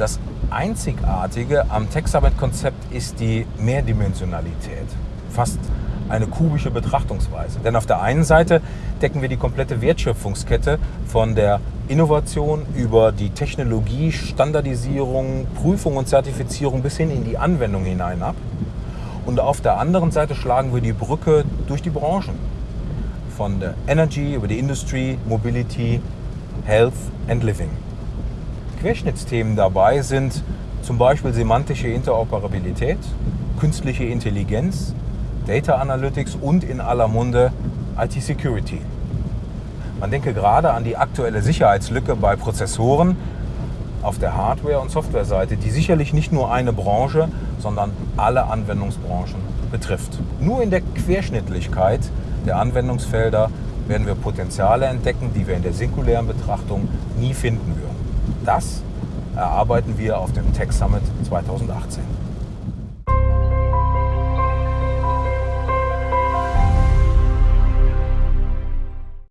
Das Einzigartige am Tech Summit-Konzept ist die Mehrdimensionalität. Fast eine kubische Betrachtungsweise. Denn auf der einen Seite decken wir die komplette Wertschöpfungskette von der Innovation über die Technologie, Standardisierung, Prüfung und Zertifizierung bis hin in die Anwendung hinein ab. Und auf der anderen Seite schlagen wir die Brücke durch die Branchen. Von der Energy über die Industry, Mobility, Health and Living. Querschnittsthemen dabei sind zum Beispiel semantische Interoperabilität, künstliche Intelligenz, Data Analytics und in aller Munde IT Security. Man denke gerade an die aktuelle Sicherheitslücke bei Prozessoren auf der Hardware- und Softwareseite, die sicherlich nicht nur eine Branche, sondern alle Anwendungsbranchen betrifft. Nur in der Querschnittlichkeit der Anwendungsfelder werden wir Potenziale entdecken, die wir in der singulären Betrachtung nie finden würden. Das erarbeiten wir auf dem Tech Summit 2018.